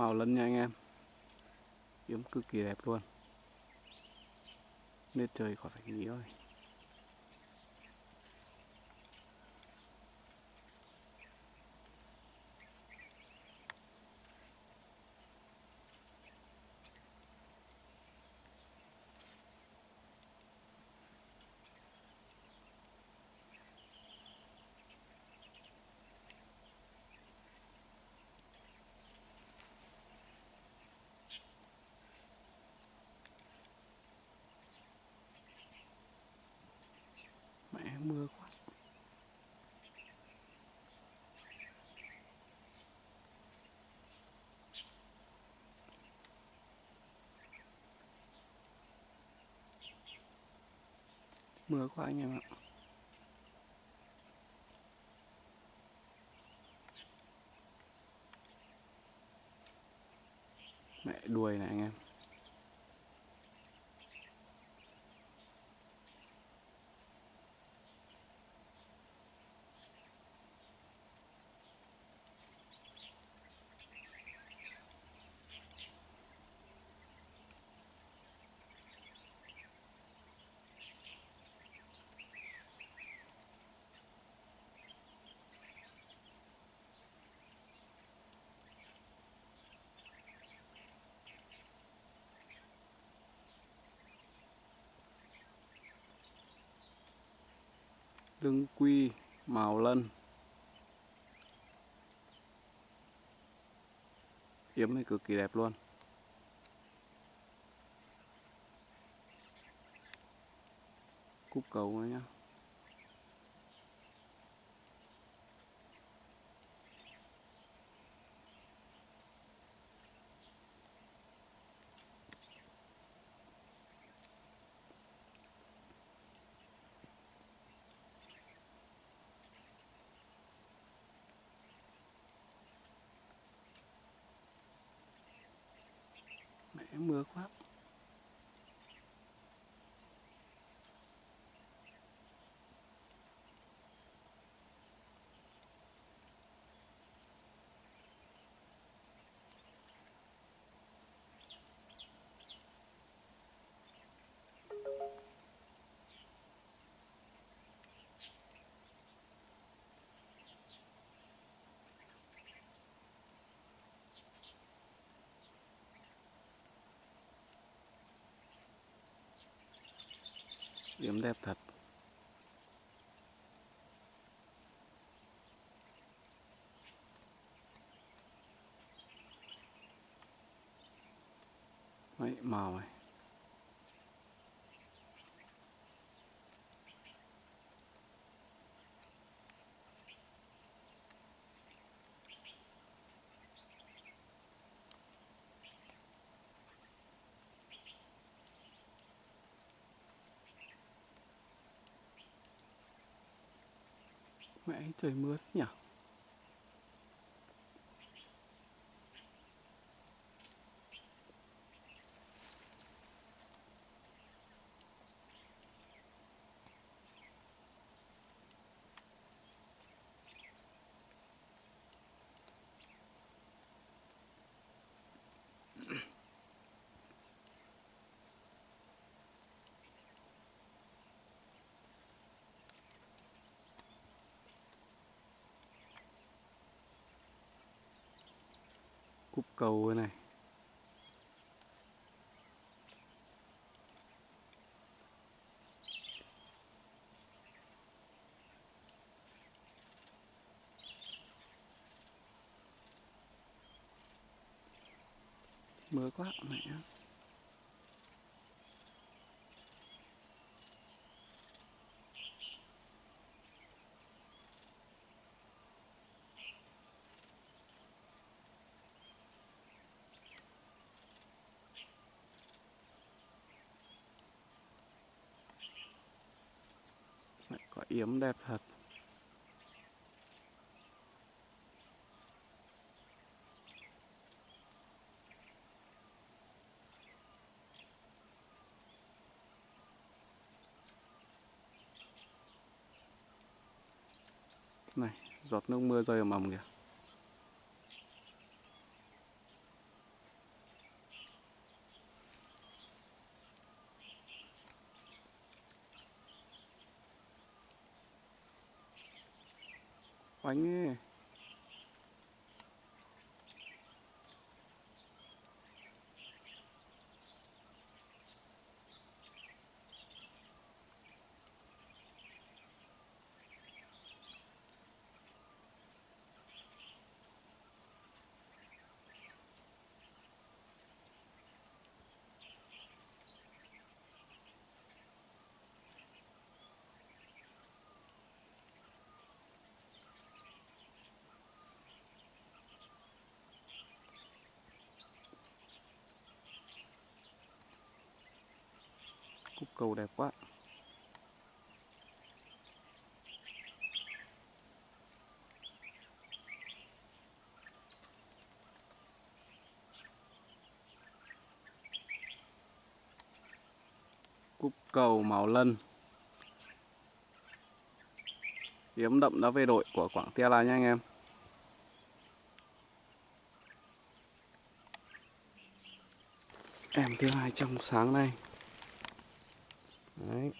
màu lân nha anh em. Yếm cực kỳ đẹp luôn. Nên trời khỏi phải nghĩ rồi mưa quá. Mưa quá anh em ạ. Mẹ đuôi này anh em. Lưng quy màu lân. Yếm này cực kỳ đẹp luôn. Cúc cầu nữa nhá mẹ mưa quá. Điểm đẹp thật. Đấy, màu này. Mẹ trời mưa thế nhỉ cúp cầu này. Mưa quá mẹ mẹ có yếm đẹp thật. Này giọt nước mưa rơi ầm ầm kìa. 美女 cầu đẹp quá. Cúc cầu màu lân. Hiếm đậm đã về đội của Quảng Tia là nha anh em. Em thứ hai trong sáng nay. Đấy.